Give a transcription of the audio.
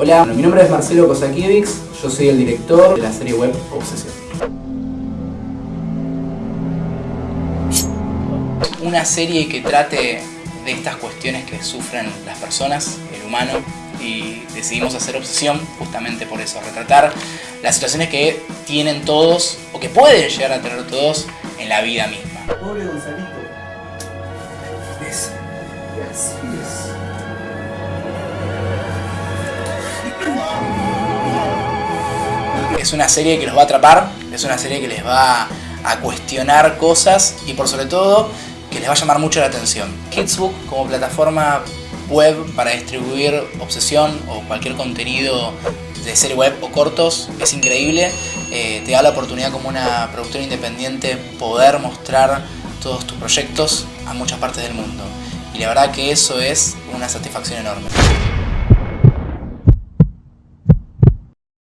Hola, mi nombre es Marcelo Kosakiewicz, yo soy el director de la serie web Obsesión. Una serie que trate de estas cuestiones que sufren las personas, el humano, y decidimos hacer Obsesión justamente por eso, retratar las situaciones que tienen todos, o que pueden llegar a tener todos, en la vida misma. Pobre Gonzalito. Es, es. Una serie que los va a atrapar, es una serie que les va a cuestionar cosas y por sobre todo que les va a llamar mucho la atención. Kidsbook como plataforma web para distribuir obsesión o cualquier contenido de serie web o cortos es increíble. Eh, te da la oportunidad como una productora independiente poder mostrar todos tus proyectos a muchas partes del mundo. Y la verdad que eso es una satisfacción enorme.